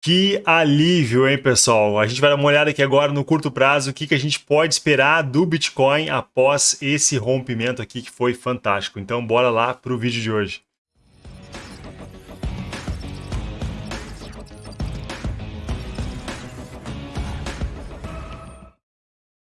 Que alívio, hein, pessoal? A gente vai dar uma olhada aqui agora no curto prazo, o que, que a gente pode esperar do Bitcoin após esse rompimento aqui que foi fantástico. Então, bora lá para o vídeo de hoje.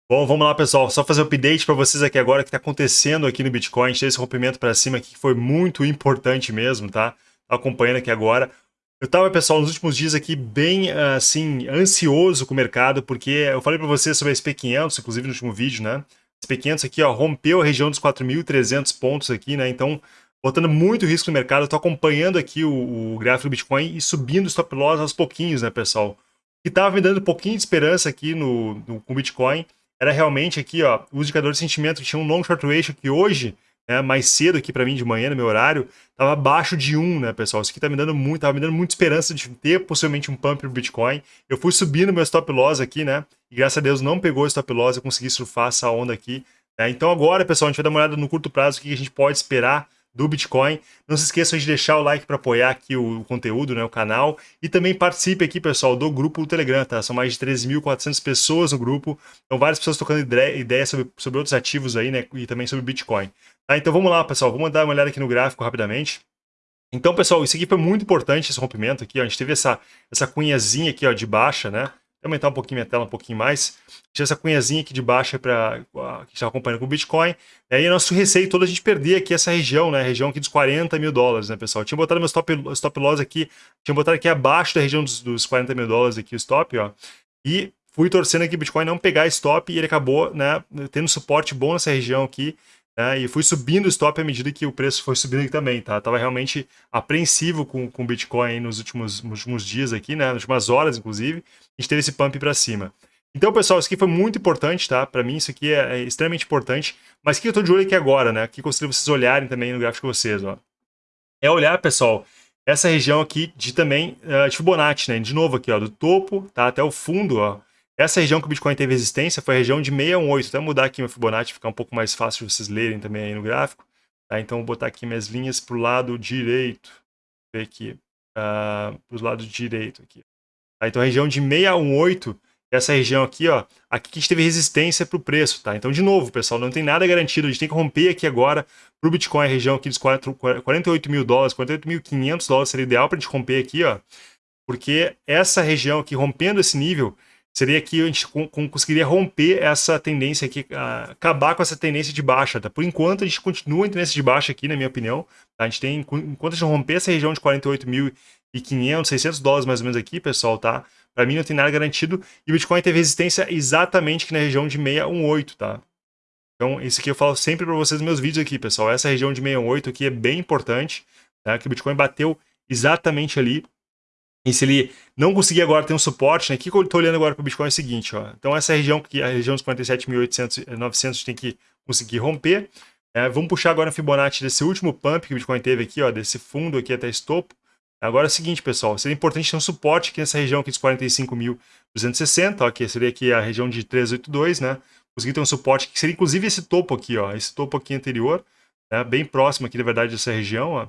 Bom, vamos lá, pessoal. Só fazer um update para vocês aqui agora o que está acontecendo aqui no Bitcoin. A gente teve esse rompimento para cima aqui que foi muito importante mesmo, tá? Acompanhando aqui agora. Eu estava, pessoal, nos últimos dias aqui bem, assim, ansioso com o mercado, porque eu falei para vocês sobre a SP500, inclusive no último vídeo, né? A SP500 aqui, ó, rompeu a região dos 4.300 pontos aqui, né? Então, botando muito risco no mercado, eu tô acompanhando aqui o, o gráfico do Bitcoin e subindo o stop loss aos pouquinhos, né, pessoal? Que estava me dando um pouquinho de esperança aqui no, no, com o Bitcoin era realmente aqui, ó, o indicador de sentimento que tinha um long short ratio que hoje né, mais cedo aqui para mim de manhã, no meu horário, estava abaixo de 1, né, pessoal? Isso aqui tá me dando muito, tava me dando muita esperança de ter possivelmente um pump pro Bitcoin. Eu fui subindo meu stop loss aqui, né? E graças a Deus não pegou o stop loss, eu consegui surfar essa onda aqui. Né? Então agora, pessoal, a gente vai dar uma olhada no curto prazo, o que a gente pode esperar do Bitcoin. Não se esqueçam de deixar o like para apoiar aqui o, conteúdo, né, o canal. E também participe aqui, pessoal, do grupo do Telegram, tá? São mais de 13.400 pessoas no grupo. Então, várias pessoas tocando ideias sobre, sobre outros ativos aí, né? E também sobre Bitcoin. Tá? Então, vamos lá, pessoal. Vamos dar uma olhada aqui no gráfico rapidamente. Então, pessoal, isso aqui foi muito importante, esse rompimento aqui. Ó. A gente teve essa, essa cunhazinha aqui ó, de baixa, né? Aumentar um pouquinho minha tela, um pouquinho mais. Tinha essa cunhazinha aqui de baixa para que está acompanhando com o Bitcoin. E aí nosso receio todo a gente perder aqui essa região, né? A região aqui dos 40 mil dólares, né, pessoal? Eu tinha botado meu stop, stop loss aqui, tinha botado aqui abaixo da região dos, dos 40 mil dólares aqui o stop, ó. E fui torcendo aqui o Bitcoin não pegar stop e ele acabou, né, tendo suporte bom nessa região aqui. Né, e fui subindo o stop à medida que o preço foi subindo também, tá? Tava realmente apreensivo com o Bitcoin nos últimos, nos últimos dias aqui, né? Nas últimas horas, inclusive. A gente teve esse pump para cima. Então, pessoal, isso aqui foi muito importante, tá? Para mim, isso aqui é, é, extremamente importante. Mas o que eu tô de olho aqui agora, né? O que eu gostaria vocês olharem também no gráfico de vocês, ó. É olhar, pessoal, essa região aqui de também uh, de Fibonacci, né? De novo aqui, ó, do topo, tá? Até o fundo, ó. Essa região que o Bitcoin teve resistência foi a região de 618. Até mudar aqui meu Fibonacci, ficar um pouco mais fácil de vocês lerem também aí no gráfico. Tá? Então, vou botar aqui minhas linhas para o lado direito. Vou ver aqui. Uh, para os lados direito aqui. Tá? Então, a região de 618, essa região aqui, ó, aqui que a gente teve resistência para o preço. Tá? Então, de novo, pessoal, não tem nada garantido. A gente tem que romper aqui agora para o Bitcoin, a região aqui dos 48 mil dólares, 48.500 dólares seria ideal para a gente romper aqui, ó. Porque essa região aqui, rompendo esse nível, seria que a gente conseguiria romper essa tendência aqui, acabar com essa tendência de baixa, tá? Por enquanto, a gente continua em tendência de baixa aqui, na minha opinião. Tá? A gente tem, enquanto a gente romper essa região de 48.500, 600 dólares mais ou menos aqui, pessoal, tá? Para mim não tem nada garantido. E o Bitcoin teve resistência exatamente aqui na região de 618, tá? Então, isso aqui eu falo sempre para vocês nos meus vídeos aqui, pessoal. Essa região de 618 aqui é bem importante, tá? Que o Bitcoin bateu exatamente ali e se ele não conseguir agora ter um suporte, né? O que eu estou olhando agora para o Bitcoin é o seguinte, ó. Então essa região, que a região dos 47.800, 900 tem que conseguir romper. É, vamos puxar agora a Fibonacci desse último pump que o Bitcoin teve aqui, ó, desse fundo aqui até esse topo. Agora é o seguinte, pessoal, seria importante ter um suporte aqui nessa região aqui dos 45.260, ó, que seria aqui a região de 382, né? Conseguir ter um suporte que seria inclusive esse topo aqui, ó, esse topo aqui anterior, né? bem próximo aqui, na verdade, dessa região, ó.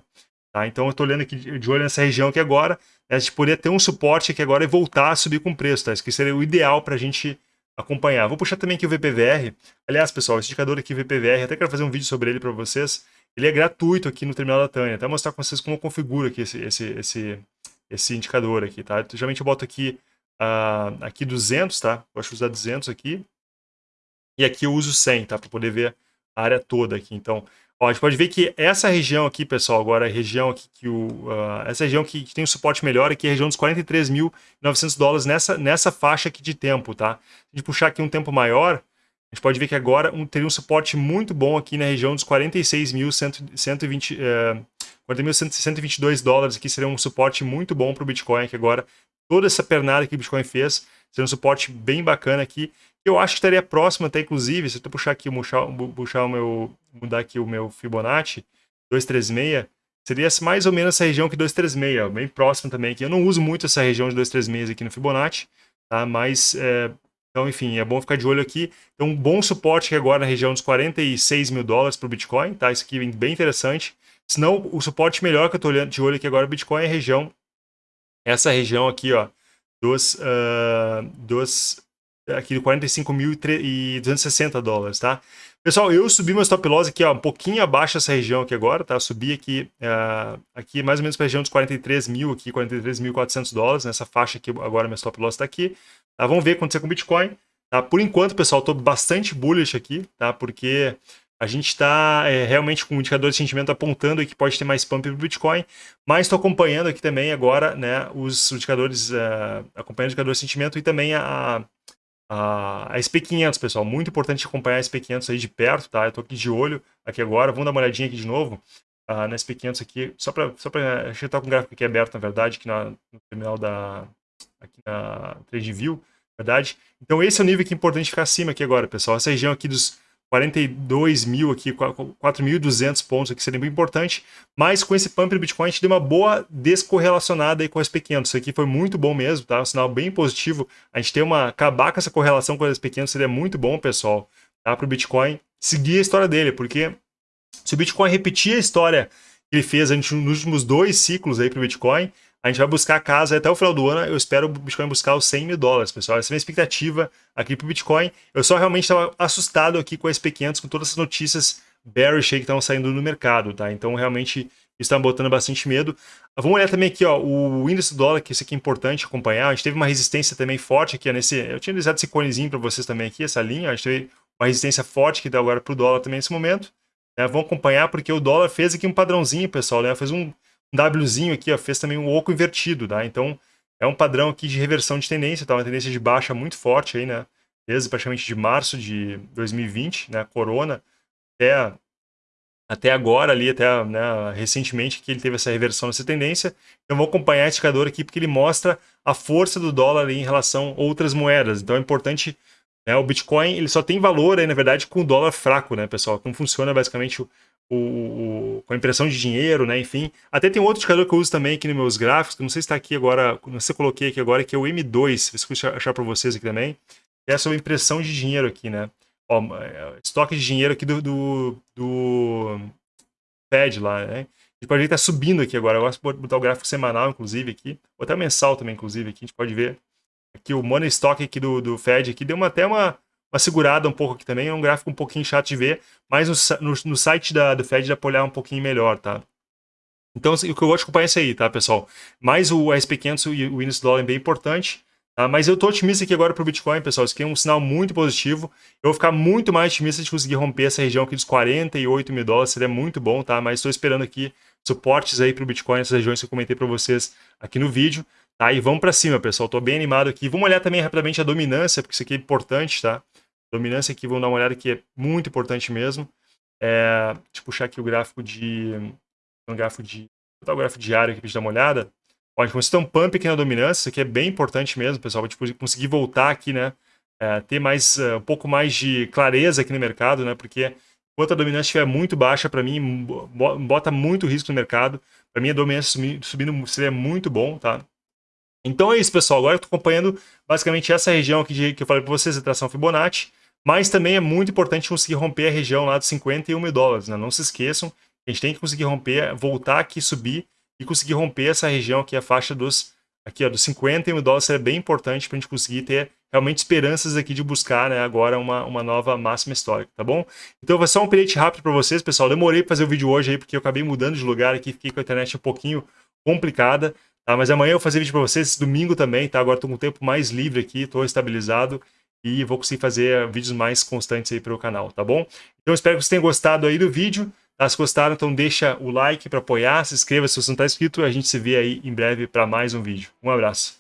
Tá? Então eu estou olhando aqui de olho nessa região aqui agora, né? a gente poderia ter um suporte aqui agora e voltar a subir com preço, tá? Isso que seria o ideal para a gente acompanhar. Vou puxar também aqui o VPVR. Aliás, pessoal, esse indicador aqui, VPVR, até quero fazer um vídeo sobre ele para vocês. Ele é gratuito aqui no terminal da Tânia. Até mostrar com vocês como eu configuro aqui esse, esse, esse, esse indicador aqui, tá? Geralmente eu boto aqui, uh, aqui 200, tá? Eu acho usar 200 aqui. E aqui eu uso 100, tá? Para poder ver a área toda aqui. Então, Ó, a gente pode ver que essa região aqui, pessoal, agora a região aqui que o... Uh, essa região que, que tem um suporte melhor aqui é a região dos 43.900 dólares nessa, nessa faixa aqui de tempo, tá? Se a gente puxar aqui um tempo maior, a gente pode ver que agora um, teria um suporte muito bom aqui na região dos 46.120... Uh, 40.122 dólares aqui seria um suporte muito bom para o Bitcoin, que agora toda essa pernada que o Bitcoin fez seria um suporte bem bacana aqui eu acho que estaria próximo até, inclusive, se eu puxar aqui, puxar, puxar o meu, mudar aqui o meu Fibonacci, 236, seria mais ou menos essa região aqui 236, bem próximo também aqui. Eu não uso muito essa região de 236 aqui no Fibonacci, tá? Mas, é, então, enfim, é bom ficar de olho aqui. Tem um bom suporte aqui agora na região dos 46 mil dólares para o Bitcoin, tá? Isso aqui é bem interessante. Senão, o suporte melhor que eu estou de olho aqui agora no Bitcoin é a região, essa região aqui, ó, dos, uh, dos aqui de 45.260 dólares, tá? Pessoal, eu subi meu stop loss aqui, ó, um pouquinho abaixo dessa região aqui agora, tá? Subi aqui, uh, aqui mais ou menos para a região dos 43 mil aqui, 43.400 dólares, nessa faixa aqui agora meu stop loss está aqui. Tá? Vamos ver o que acontecer com o Bitcoin. Tá? Por enquanto, pessoal, estou bastante bullish aqui, tá? Porque a gente está é, realmente com o indicador de sentimento apontando que pode ter mais pump para o Bitcoin, mas estou acompanhando aqui também agora né, os indicadores, uh, acompanhando o indicador de sentimento e também a, a, a SP500, pessoal. Muito importante acompanhar a SP500 aí de perto, tá? Eu estou aqui de olho aqui agora, vamos dar uma olhadinha aqui de novo uh, na SP500 aqui, só para só a gente está com o gráfico aqui aberto, na verdade, aqui na, no terminal da, aqui na TradeView, verdade? Então esse é o nível que é importante ficar acima aqui agora, pessoal. Essa região aqui dos 42 mil aqui, 4.200 pontos aqui seria muito importante, mas com esse pump do Bitcoin a gente deu uma boa descorrelacionada aí com o SP500, isso aqui foi muito bom mesmo, tá? Um sinal bem positivo, a gente ter uma, acabar com essa correlação com o SP500 seria muito bom, pessoal, tá? Para o Bitcoin seguir a história dele, porque se o Bitcoin repetir a história que ele fez nos últimos dois ciclos aí para o Bitcoin, a gente vai buscar a casa até o final do ano. Eu espero o Bitcoin buscar os 100 mil dólares, pessoal. Essa é a minha expectativa aqui para o Bitcoin. Eu só realmente estava assustado aqui com a SP500, com todas essas notícias bearish que estão saindo no mercado, tá? Então, realmente, está botando bastante medo. Vamos olhar também aqui, ó, o índice do dólar, que isso aqui é importante acompanhar. A gente teve uma resistência também forte aqui, nesse... Eu tinha desenhado esse conezinho para vocês também aqui, essa linha. A gente teve uma resistência forte que dá agora para o dólar também nesse momento. Né? Vamos acompanhar, porque o dólar fez aqui um padrãozinho, pessoal, né? Fez um um Wzinho aqui, ó, fez também um oco invertido, tá? Então, é um padrão aqui de reversão de tendência, tá? Uma tendência de baixa muito forte aí, né? Desde praticamente de março de 2020, né? Corona, até, até agora ali, até né, recentemente que ele teve essa reversão nessa tendência. Então, vou acompanhar esse indicador aqui porque ele mostra a força do dólar em relação a outras moedas. Então, é importante né? O Bitcoin ele só tem valor aí, na verdade, com o dólar fraco, né, pessoal? Como funciona basicamente o, o, com a impressão de dinheiro, né? Enfim. Até tem outro indicador que eu uso também aqui nos meus gráficos, que não sei se está aqui agora, não sei se coloquei aqui agora, que é o M2, se eu achar para vocês aqui também. Que é sobre impressão de dinheiro aqui, né? Ó, é, estoque de dinheiro aqui do, do, do Fed lá, né? A gente pode ver que tá subindo aqui agora. Eu gosto de botar o gráfico semanal, inclusive, aqui. Ou até mensal também, inclusive, aqui. A gente pode ver aqui o money stock aqui do, do Fed aqui deu uma, até uma, uma segurada um pouco aqui também, é um gráfico um pouquinho chato de ver, mas no, no, no site da, do Fed dá para olhar um pouquinho melhor, tá? Então, assim, o que eu gosto de acompanhar é isso aí, tá, pessoal? Mais o SP500 e o índice do dólar é bem importante, tá? Mas eu tô otimista aqui agora pro Bitcoin, pessoal. Isso aqui é um sinal muito positivo. Eu vou ficar muito mais otimista de conseguir romper essa região aqui dos 48 mil dólares, seria muito bom, tá? Mas estou esperando aqui suportes aí pro Bitcoin nessas regiões que eu comentei para vocês aqui no vídeo. Tá? E vamos para cima, pessoal. Tô bem animado aqui. Vamos olhar também rapidamente a dominância, porque isso aqui é importante, tá? Dominância aqui, vamos dar uma olhada que é muito importante mesmo. É, deixa eu puxar aqui o gráfico de... Um gráfico de... Vou botar o gráfico diário aqui para gente dar uma olhada. Ó, a gente um pump aqui na dominância, isso aqui é bem importante mesmo, pessoal. Pra gente conseguir voltar aqui, né? É, ter mais, uh, um pouco mais de clareza aqui no mercado, né? Porque enquanto a dominância estiver muito baixa, para mim, bota muito risco no mercado. Para mim, a dominância subindo seria muito bom, tá? Então é isso, pessoal. Agora eu estou acompanhando basicamente essa região aqui de, que eu falei para vocês, a tração Fibonacci. Mas também é muito importante conseguir romper a região lá dos 51 mil dólares. Né? Não se esqueçam, a gente tem que conseguir romper, voltar aqui, subir e conseguir romper essa região aqui, a faixa dos, aqui, ó, dos 51 mil dólares. Seria bem importante para a gente conseguir ter realmente esperanças aqui de buscar né, agora uma, uma nova máxima histórica, tá bom? Então vai só um update rápido para vocês, pessoal. Demorei para fazer o vídeo hoje aí porque eu acabei mudando de lugar aqui, fiquei com a internet um pouquinho complicada. Tá? Mas amanhã eu vou fazer vídeo para vocês, domingo também, tá? Agora estou com o tempo mais livre aqui, estou estabilizado e vou conseguir fazer vídeos mais constantes aí para o canal, tá bom? Então espero que vocês tenham gostado aí do vídeo. Se gostaram, então deixa o like para apoiar, se inscreva se você não está inscrito a gente se vê aí em breve para mais um vídeo. Um abraço.